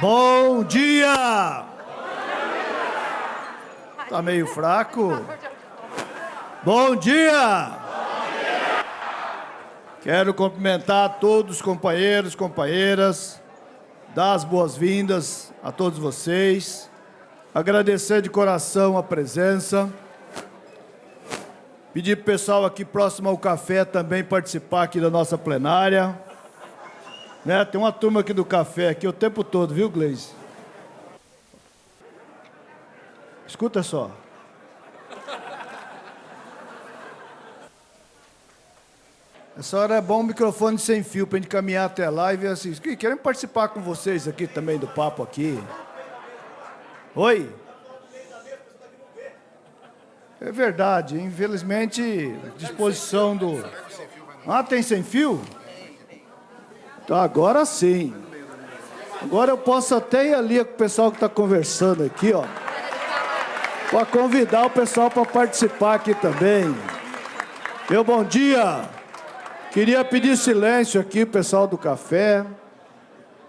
Bom dia! Tá meio fraco? Bom dia! Quero cumprimentar todos os companheiros, companheiras, dar as boas-vindas a todos vocês, agradecer de coração a presença, pedir para o pessoal aqui próximo ao café também participar aqui da nossa plenária. Né? Tem uma turma aqui do café aqui o tempo todo, viu, Gleise? Escuta só. Essa hora é bom um microfone sem fio para a gente caminhar até lá e ver assim. Queremos participar com vocês aqui também do papo aqui. Oi? É verdade, infelizmente, disposição do... Ah, tem sem fio? Tá, agora sim. Agora eu posso até ir ali com o pessoal que está conversando aqui, ó. Para convidar o pessoal para participar aqui também. Meu bom dia. Queria pedir silêncio aqui, pessoal do café.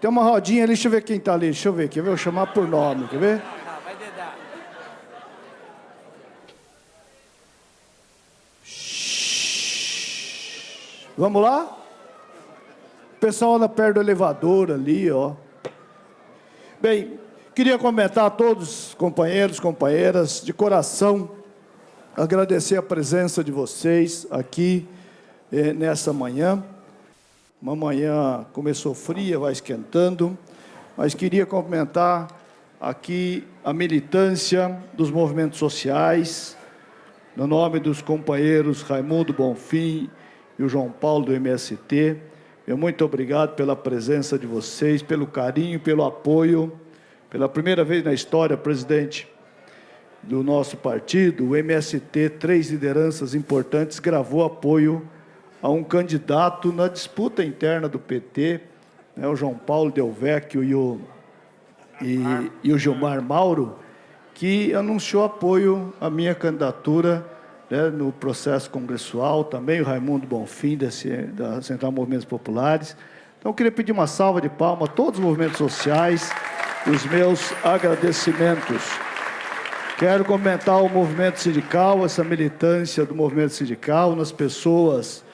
Tem uma rodinha ali, deixa eu ver quem está ali. Deixa eu ver, quer ver? Eu vou chamar por nome, quer ver? Vamos lá? Pessoal anda perto do elevador ali, ó. Bem, queria comentar a todos, companheiros, companheiras, de coração, agradecer a presença de vocês aqui eh, nessa manhã. Uma manhã começou fria, vai esquentando, mas queria cumprimentar aqui a militância dos movimentos sociais, no nome dos companheiros Raimundo Bonfim e o João Paulo do MST, meu muito obrigado pela presença de vocês, pelo carinho, pelo apoio. Pela primeira vez na história, presidente do nosso partido, o MST, três lideranças importantes, gravou apoio a um candidato na disputa interna do PT, né, o João Paulo Del Vecchio e o, e, e o Gilmar Mauro, que anunciou apoio à minha candidatura né, no processo congressual, também o Raimundo Bonfim, desse, da Central Movimentos Populares. Então, eu queria pedir uma salva de palmas a todos os movimentos sociais, os meus agradecimentos. Quero comentar o movimento sindical, essa militância do movimento sindical, nas pessoas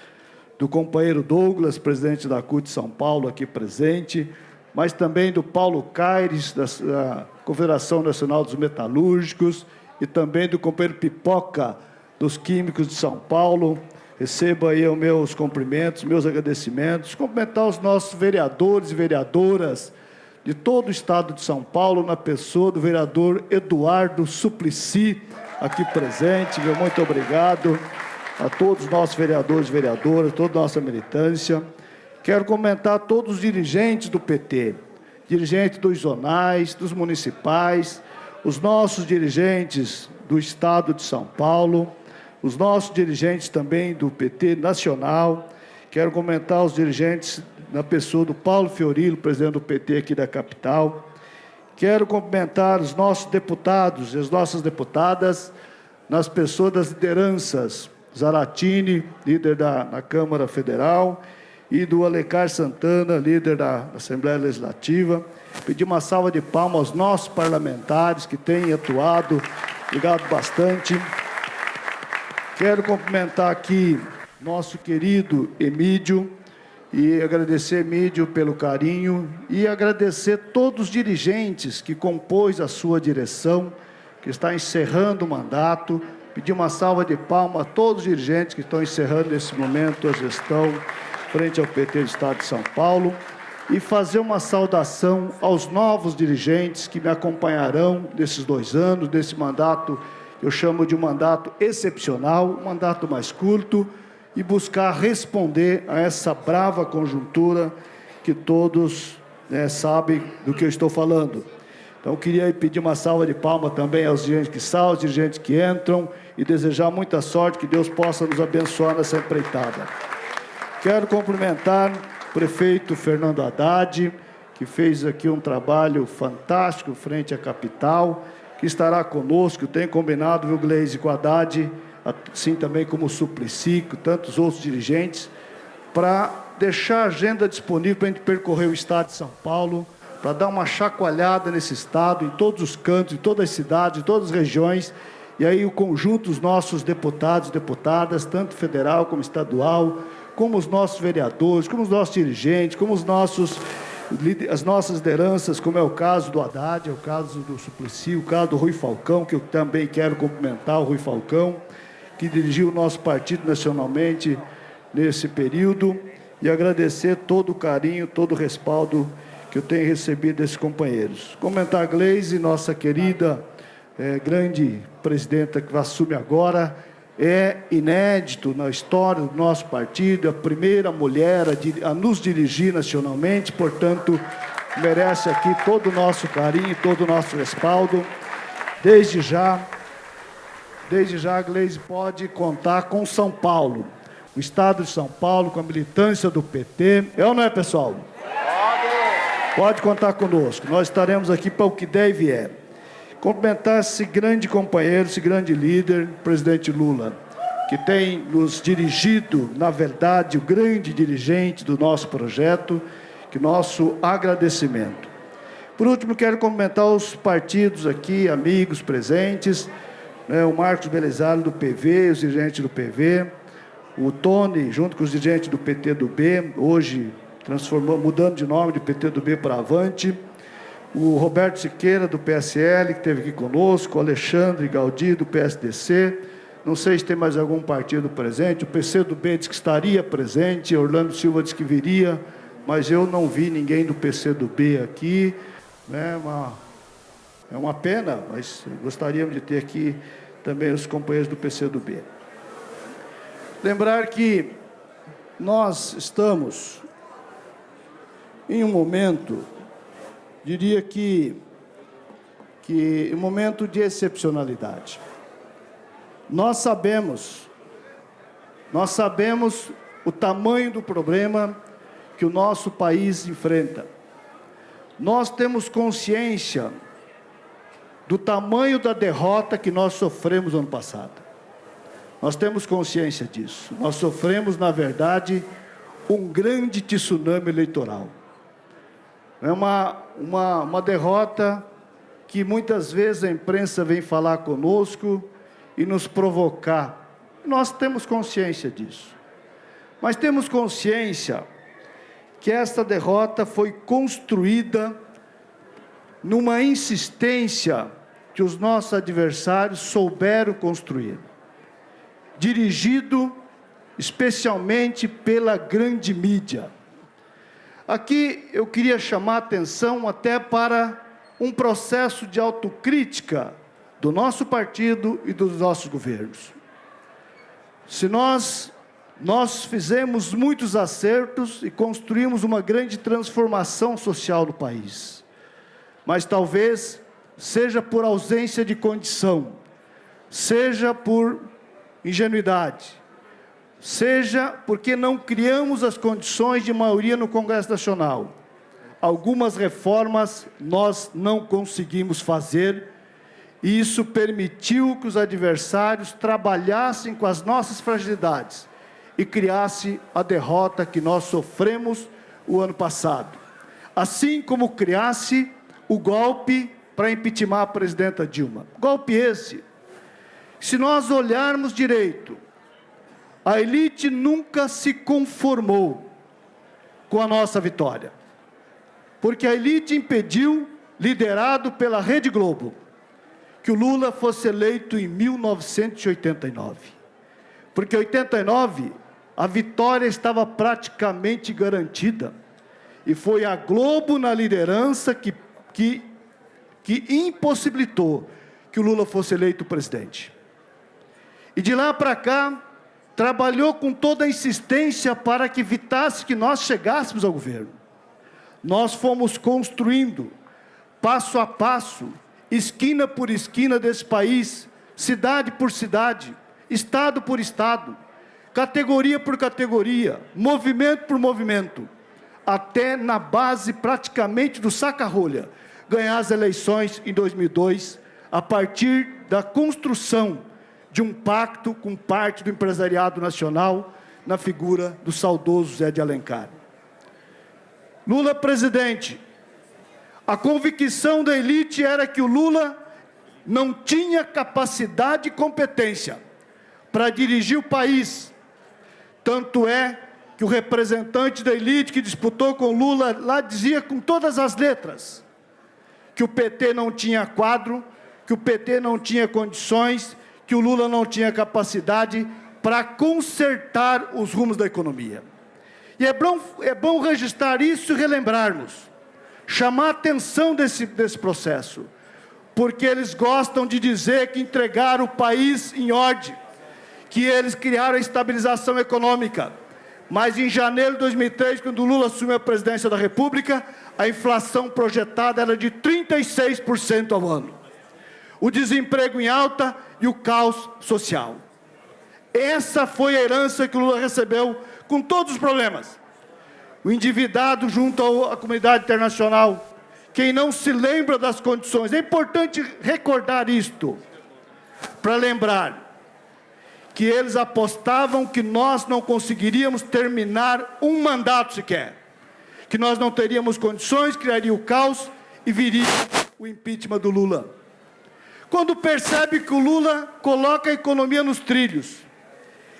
do companheiro Douglas, presidente da CUT São Paulo, aqui presente, mas também do Paulo Caires, da Confederação Nacional dos Metalúrgicos, e também do companheiro Pipoca, dos Químicos de São Paulo. Receba aí os meus cumprimentos, meus agradecimentos. Cumprimentar os nossos vereadores e vereadoras de todo o estado de São Paulo, na pessoa do vereador Eduardo Suplicy, aqui presente. Meu muito obrigado a todos os nossos vereadores e vereadoras, toda a nossa militância. Quero comentar todos os dirigentes do PT, dirigentes dos zonais, dos municipais, os nossos dirigentes do Estado de São Paulo, os nossos dirigentes também do PT nacional. Quero comentar os dirigentes na pessoa do Paulo Fiorilo, presidente do PT aqui da capital. Quero cumprimentar os nossos deputados e as nossas deputadas nas pessoas das lideranças. Zaratini, líder da na Câmara Federal, e do Alecar Santana, líder da Assembleia Legislativa. Pedir uma salva de palmas aos nossos parlamentares que têm atuado. Obrigado bastante. Quero cumprimentar aqui nosso querido Emídio e agradecer Emídio pelo carinho e agradecer todos os dirigentes que compôs a sua direção, que está encerrando o mandato. Pedir uma salva de palmas a todos os dirigentes que estão encerrando nesse momento a gestão frente ao PT do Estado de São Paulo e fazer uma saudação aos novos dirigentes que me acompanharão nesses dois anos, desse mandato eu chamo de um mandato excepcional, um mandato mais curto, e buscar responder a essa brava conjuntura que todos né, sabem do que eu estou falando. Então, queria pedir uma salva de palmas também aos dirigentes que saem, aos dirigentes que entram, e desejar muita sorte, que Deus possa nos abençoar nessa empreitada. Quero cumprimentar o prefeito Fernando Haddad, que fez aqui um trabalho fantástico frente à capital, que estará conosco, tem combinado, viu, Gleise, com a Haddad, assim também como o Suplicy, com tantos outros dirigentes, para deixar a agenda disponível para a gente percorrer o Estado de São Paulo, para dar uma chacoalhada nesse Estado, em todos os cantos, em todas as cidades, em todas as regiões, e aí o conjunto dos nossos deputados e deputadas, tanto federal como estadual, como os nossos vereadores, como os nossos dirigentes, como os nossos, as nossas lideranças, como é o caso do Haddad, é o caso do Suplicy, o caso do Rui Falcão, que eu também quero cumprimentar o Rui Falcão, que dirigiu o nosso partido nacionalmente nesse período, e agradecer todo o carinho, todo o respaldo que eu tenho recebido desses companheiros. Comentar a Gleise, nossa querida, é, grande presidenta que assume agora, é inédito na história do nosso partido, a primeira mulher a, nos dirigir nacionalmente, portanto, merece aqui todo o nosso carinho, todo o nosso respaldo. Desde já, desde já a Gleise pode contar com São Paulo, o Estado de São Paulo, com a militância do PT. É ou não é, pessoal? Pode contar conosco, nós estaremos aqui para o que der e vier. Cumprimentar esse grande companheiro, esse grande líder, presidente Lula, que tem nos dirigido, na verdade, o grande dirigente do nosso projeto, que nosso agradecimento. Por último, quero cumprimentar os partidos aqui, amigos presentes, né, o Marcos Belisário do PV, os dirigentes do PV, o Tony, junto com os dirigentes do PT do B, hoje transformando, mudando de nome de PT do B para Avante, o Roberto Siqueira, do PSL, que esteve aqui conosco, o Alexandre Gaudi, do PSDC, não sei se tem mais algum partido presente, o PC do B que estaria presente, Orlando Silva disse que viria, mas eu não vi ninguém do PC do B aqui, né, uma, é uma pena, mas gostaríamos de ter aqui também os companheiros do PC do B. Lembrar que nós estamos em um momento, diria que, que um momento de excepcionalidade. Nós sabemos, nós sabemos o tamanho do problema que o nosso país enfrenta. Nós temos consciência do tamanho da derrota que nós sofremos ano passado. Nós temos consciência disso. Nós sofremos, na verdade, um grande tsunami eleitoral. É uma, uma, uma derrota que muitas vezes a imprensa vem falar conosco e nos provocar. Nós temos consciência disso. Mas temos consciência que esta derrota foi construída numa insistência que os nossos adversários souberam construir. Dirigido especialmente pela grande mídia Aqui eu queria chamar a atenção até para um processo de autocrítica do nosso partido e dos nossos governos. Se nós, nós fizemos muitos acertos e construímos uma grande transformação social no país, mas talvez seja por ausência de condição, seja por ingenuidade, seja porque não criamos as condições de maioria no Congresso Nacional. Algumas reformas nós não conseguimos fazer e isso permitiu que os adversários trabalhassem com as nossas fragilidades e criasse a derrota que nós sofremos o ano passado. Assim como criasse o golpe para impeachment a presidenta Dilma. Golpe esse. Se nós olharmos direito, a elite nunca se conformou com a nossa vitória. Porque a elite impediu, liderado pela Rede Globo, que o Lula fosse eleito em 1989. Porque em 89 a vitória estava praticamente garantida. E foi a Globo na liderança que, que, que impossibilitou que o Lula fosse eleito presidente. E de lá para cá, trabalhou com toda a insistência para que evitasse que nós chegássemos ao governo. Nós fomos construindo, passo a passo, esquina por esquina desse país, cidade por cidade, estado por estado, categoria por categoria, movimento por movimento, até na base praticamente do saca-rolha, ganhar as eleições em 2002, a partir da construção de um pacto com parte do empresariado nacional na figura do saudoso Zé de Alencar. Lula presidente, A convicção da elite era que o Lula não tinha capacidade e competência para dirigir o país. Tanto é que o representante da elite que disputou com Lula lá dizia com todas as letras que o PT não tinha quadro, que o PT não tinha condições, que o Lula não tinha capacidade para consertar os rumos da economia. E é bom, é bom registrar isso e relembrarmos, chamar a atenção desse, desse processo, porque eles gostam de dizer que entregaram o país em ordem, que eles criaram a estabilização econômica. Mas em janeiro de 2003, quando Lula assumiu a presidência da República, a inflação projetada era de 36% ao ano. O desemprego em alta e o caos social. Essa foi a herança que o Lula recebeu com todos os problemas. O endividado junto à comunidade internacional, quem não se lembra das condições, é importante recordar isto, para lembrar que eles apostavam que nós não conseguiríamos terminar um mandato sequer, que nós não teríamos condições, criaria o caos e viria o impeachment do Lula. Quando percebe que o Lula coloca a economia nos trilhos,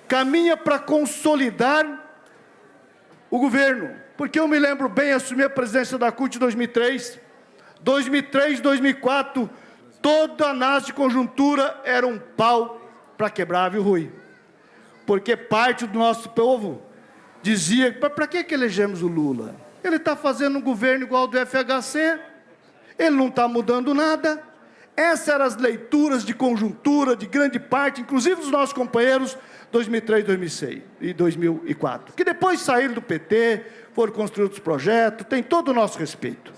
caminha para consolidar o governo. Porque eu me lembro bem, assumi a presidência da CUT em 2003, 2003, 2004, toda a análise de conjuntura era um pau para quebrar, viu, Rui? Porque parte do nosso povo dizia, para que, que elegemos o Lula? Ele está fazendo um governo igual ao do FHC, ele não está mudando nada, essas eram as leituras de conjuntura de grande parte, inclusive dos nossos companheiros 2003, 2006 e 2004, que depois saíram do PT, foram construir outros projetos, tem todo o nosso respeito.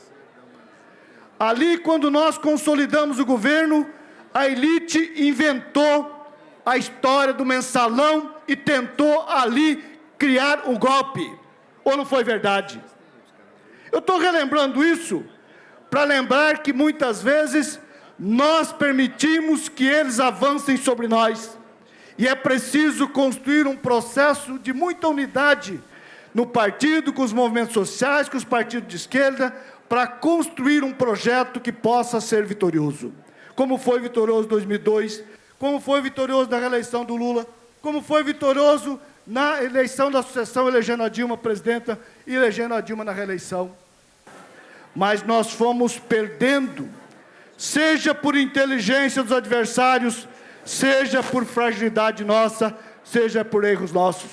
Ali, quando nós consolidamos o governo, a elite inventou a história do mensalão e tentou ali criar o um golpe. Ou não foi verdade? Eu estou relembrando isso para lembrar que muitas vezes nós permitimos que eles avancem sobre nós. E é preciso construir um processo de muita unidade no partido, com os movimentos sociais, com os partidos de esquerda, para construir um projeto que possa ser vitorioso. Como foi vitorioso em 2002, como foi vitorioso na reeleição do Lula, como foi vitorioso na eleição da sucessão, elegendo a Dilma presidenta e elegendo a Dilma na reeleição. Mas nós fomos perdendo seja por inteligência dos adversários, seja por fragilidade nossa, seja por erros nossos.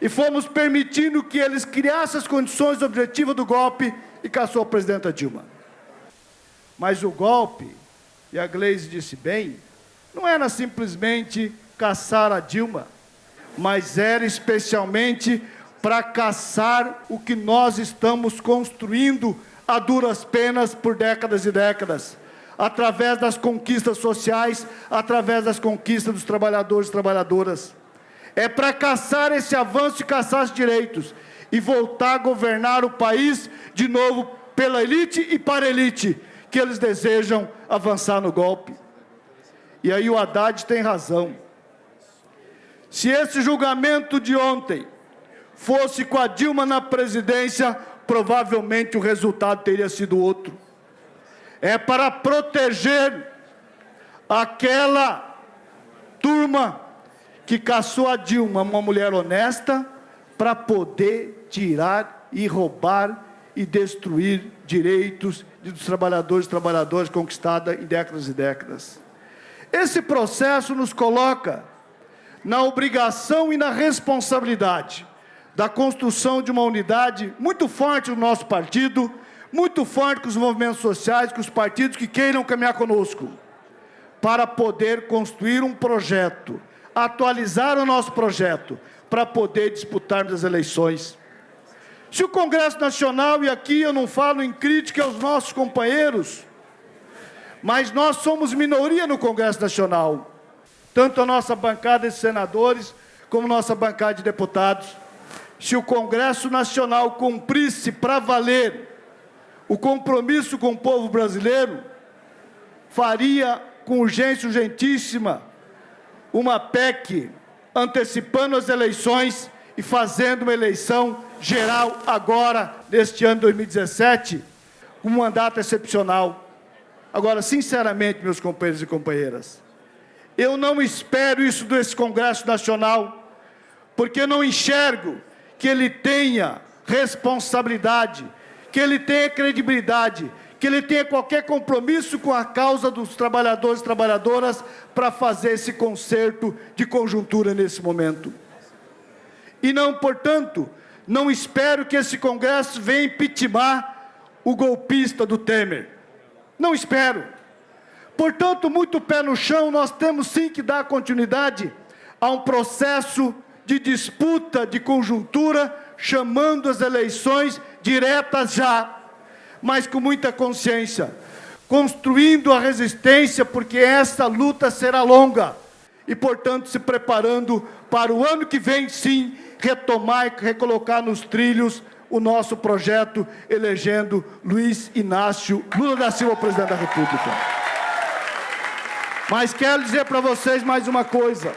E fomos permitindo que eles criassem as condições objetivas do golpe e caçou a presidenta Dilma. Mas o golpe, e a Gleisi disse bem, não era simplesmente caçar a Dilma, mas era especialmente para caçar o que nós estamos construindo a duras penas por décadas e décadas através das conquistas sociais, através das conquistas dos trabalhadores e trabalhadoras. É para caçar esse avanço e caçar os direitos e voltar a governar o país de novo pela elite e para a elite, que eles desejam avançar no golpe. E aí o Haddad tem razão. Se esse julgamento de ontem fosse com a Dilma na presidência, provavelmente o resultado teria sido outro é para proteger aquela turma que caçou a Dilma, uma mulher honesta, para poder tirar e roubar e destruir direitos dos trabalhadores e trabalhadoras conquistados em décadas e décadas. Esse processo nos coloca na obrigação e na responsabilidade da construção de uma unidade muito forte no nosso partido, muito forte com os movimentos sociais, com os partidos que queiram caminhar conosco, para poder construir um projeto, atualizar o nosso projeto, para poder disputarmos as eleições. Se o Congresso Nacional, e aqui eu não falo em crítica aos nossos companheiros, mas nós somos minoria no Congresso Nacional, tanto a nossa bancada de senadores, como nossa bancada de deputados. Se o Congresso Nacional cumprisse para valer o compromisso com o povo brasileiro faria com urgência urgentíssima uma PEC antecipando as eleições e fazendo uma eleição geral agora, neste ano 2017, um mandato excepcional. Agora, sinceramente, meus companheiros e companheiras, eu não espero isso desse Congresso Nacional, porque não enxergo que ele tenha responsabilidade, que ele tenha credibilidade, que ele tenha qualquer compromisso com a causa dos trabalhadores e trabalhadoras para fazer esse conserto de conjuntura nesse momento. E não, portanto, não espero que esse Congresso venha impeachar o golpista do Temer. Não espero. Portanto, muito pé no chão, nós temos sim que dar continuidade a um processo de disputa de conjuntura, chamando as eleições diretas já, mas com muita consciência, construindo a resistência, porque essa luta será longa, e, portanto, se preparando para o ano que vem, sim, retomar e recolocar nos trilhos o nosso projeto, elegendo Luiz Inácio Lula da Silva, presidente da República. Mas quero dizer para vocês mais uma coisa.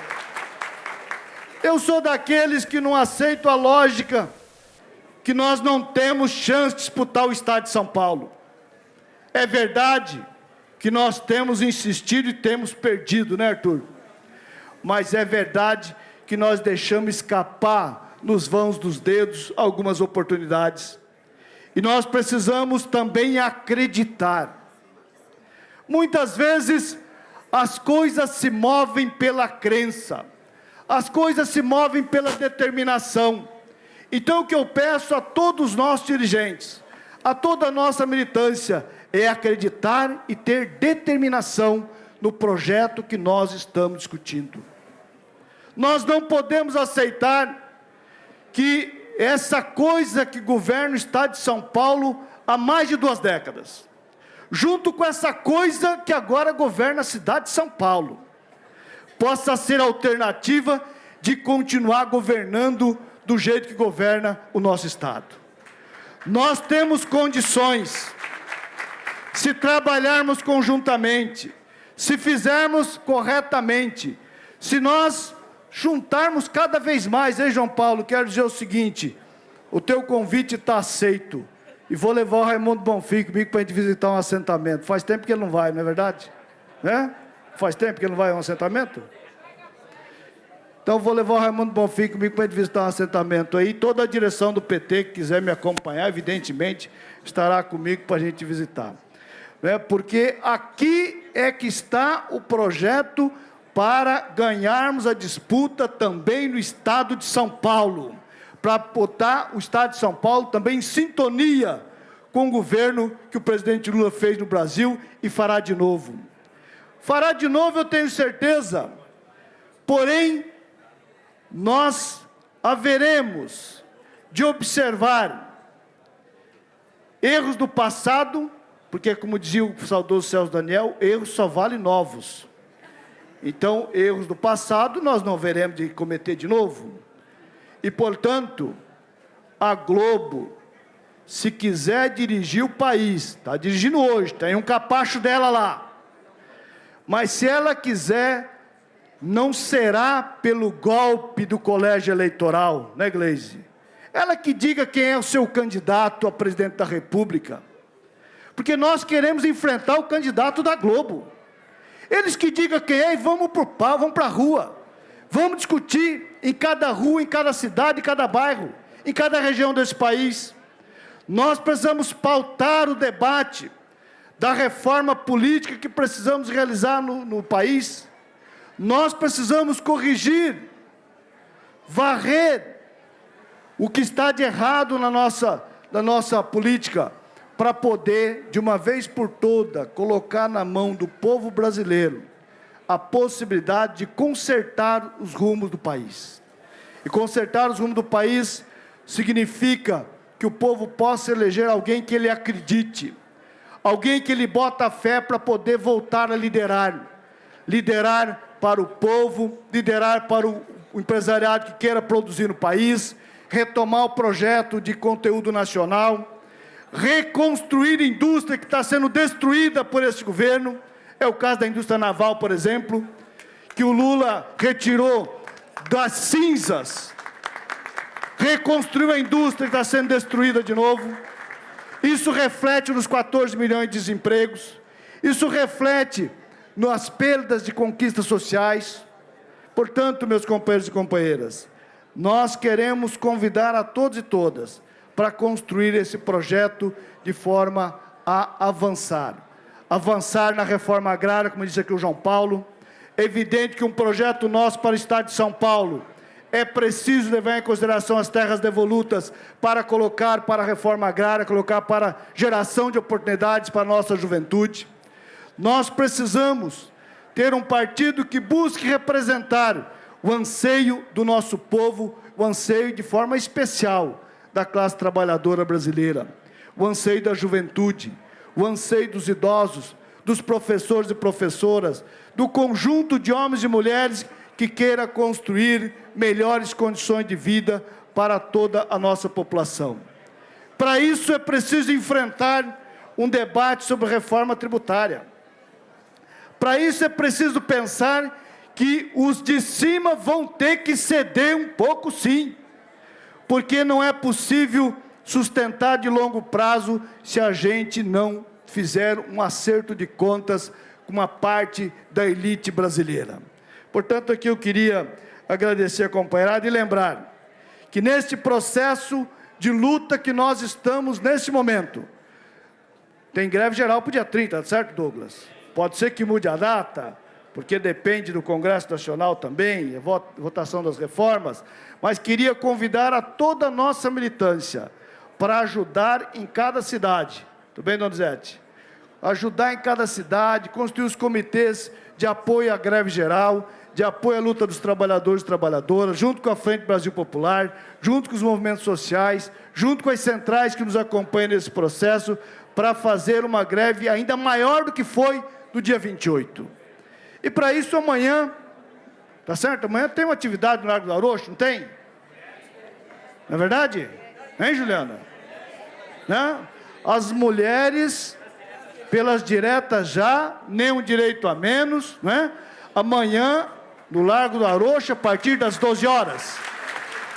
Eu sou daqueles que não aceito a lógica que nós não temos chance de disputar o Estado de São Paulo. É verdade que nós temos insistido e temos perdido, né, Arthur? Mas é verdade que nós deixamos escapar nos vãos dos dedos algumas oportunidades. E nós precisamos também acreditar. Muitas vezes as coisas se movem pela crença, as coisas se movem pela determinação. Então o que eu peço a todos nós dirigentes, a toda a nossa militância, é acreditar e ter determinação no projeto que nós estamos discutindo. Nós não podemos aceitar que essa coisa que governa o Estado de São Paulo há mais de duas décadas, junto com essa coisa que agora governa a cidade de São Paulo, possa ser alternativa de continuar governando do jeito que governa o nosso Estado. Nós temos condições, se trabalharmos conjuntamente, se fizermos corretamente, se nós juntarmos cada vez mais, hein, João Paulo? Quero dizer o seguinte: o teu convite está aceito. E vou levar o Raimundo Bonfim comigo para a gente visitar um assentamento. Faz tempo que ele não vai, não é verdade? Né? Faz tempo que ele não vai a um assentamento? Então vou levar o Raimundo Bonfim comigo para visitar um assentamento aí. Toda a direção do PT que quiser me acompanhar, evidentemente, estará comigo para a gente visitar. Né? Porque aqui é que está o projeto para ganharmos a disputa também no estado de São Paulo. Para botar o estado de São Paulo também em sintonia com o governo que o presidente Lula fez no Brasil e fará de novo. Fará de novo, eu tenho certeza. Porém, nós haveremos de observar erros do passado, porque, como dizia o saudoso Celso Daniel, erros só valem novos. Então, erros do passado nós não veremos de cometer de novo. E, portanto, a Globo, se quiser dirigir o país, está dirigindo hoje, tem um capacho dela lá. Mas se ela quiser não será pelo golpe do colégio eleitoral, né, Gleise? Ela que diga quem é o seu candidato a presidente da República. Porque nós queremos enfrentar o candidato da Globo. Eles que digam quem é e vamos para o pau, vamos para a rua. Vamos discutir em cada rua, em cada cidade, em cada bairro, em cada região desse país. Nós precisamos pautar o debate da reforma política que precisamos realizar no, no país nós precisamos corrigir, varrer o que está de errado na nossa, na nossa política, para poder, de uma vez por toda, colocar na mão do povo brasileiro a possibilidade de consertar os rumos do país. E consertar os rumos do país significa que o povo possa eleger alguém que ele acredite, alguém que ele bota fé para poder voltar a liderar, liderar para o povo, liderar para o empresariado que queira produzir no país, retomar o projeto de conteúdo nacional, reconstruir a indústria que está sendo destruída por esse governo, é o caso da indústria naval, por exemplo, que o Lula retirou das cinzas, reconstruiu a indústria que está sendo destruída de novo, Isso reflete nos 14 milhões de desempregos, isso reflete nas perdas de conquistas sociais. Portanto, meus companheiros e companheiras, nós queremos convidar a todos e todas para construir esse projeto de forma a avançar. Avançar na reforma agrária, como disse aqui o João Paulo. É evidente que um projeto nosso para o Estado de São Paulo é preciso levar em consideração as terras devolutas para colocar para a reforma agrária, colocar para geração de oportunidades para a nossa juventude. Nós precisamos ter um partido que busque representar o anseio do nosso povo, o anseio de forma especial da classe trabalhadora brasileira, o anseio da juventude, o anseio dos idosos, dos professores e professoras, do conjunto de homens e mulheres que queira construir melhores condições de vida para toda a nossa população. Para isso é preciso enfrentar um debate sobre reforma tributária. Para isso é preciso pensar que os de cima vão ter que ceder um pouco sim, porque não é possível sustentar de longo prazo se a gente não fizer um acerto de contas com uma parte da elite brasileira. Portanto, aqui eu queria agradecer a companheirada e lembrar que neste processo de luta que nós estamos neste momento, tem greve geral para o dia 30, certo, Douglas? Pode ser que mude a data, porque depende do Congresso Nacional também, votação das reformas, mas queria convidar a toda a nossa militância para ajudar em cada cidade. Tudo bem, Donizete? Ajudar em cada cidade, construir os comitês de apoio à greve geral, de apoio à luta dos trabalhadores e trabalhadoras, junto com a Frente Brasil Popular, junto com os movimentos sociais, junto com as centrais que nos acompanham nesse processo, para fazer uma greve ainda maior do que foi do dia 28. E para isso amanhã, tá certo? Amanhã tem uma atividade no Largo do Arocho, não tem? Não é verdade? Hein, Juliana? Né? As mulheres, pelas diretas já, nenhum direito a menos, né? Amanhã, no Largo do Arocho, a partir das 12 horas.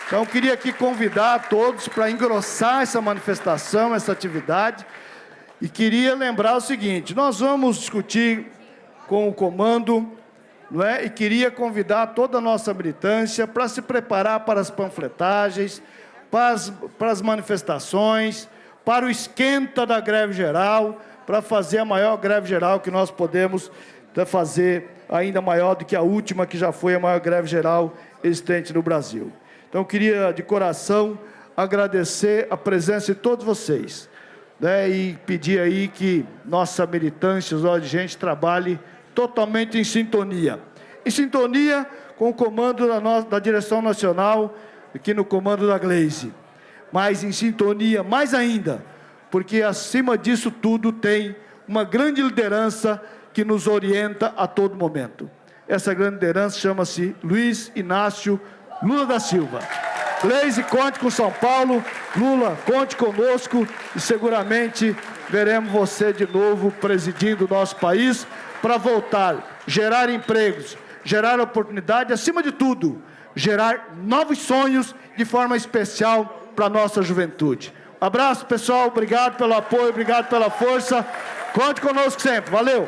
Então, queria aqui convidar todos para engrossar essa manifestação, essa atividade. E queria lembrar o seguinte, nós vamos discutir com o comando, não é? e queria convidar toda a nossa militância para se preparar para as panfletagens, para as, para as manifestações, para o esquenta da greve geral, para fazer a maior greve geral que nós podemos fazer, ainda maior do que a última, que já foi a maior greve geral existente no Brasil. Então, eu queria, de coração, agradecer a presença de todos vocês né, e pedir aí que nossa militância, os de gente, trabalhe totalmente em sintonia. Em sintonia com o comando da, nossa, da direção nacional, aqui no comando da Glaze. Mas em sintonia mais ainda, porque acima disso tudo tem uma grande liderança que nos orienta a todo momento. Essa grande liderança chama-se Luiz Inácio Lula da Silva. Leise, conte com São Paulo. Lula, conte conosco e seguramente veremos você de novo presidindo o nosso país para voltar, gerar empregos, gerar oportunidade, acima de tudo, gerar novos sonhos de forma especial para a nossa juventude. Abraço, pessoal. Obrigado pelo apoio, obrigado pela força. Conte conosco sempre. Valeu!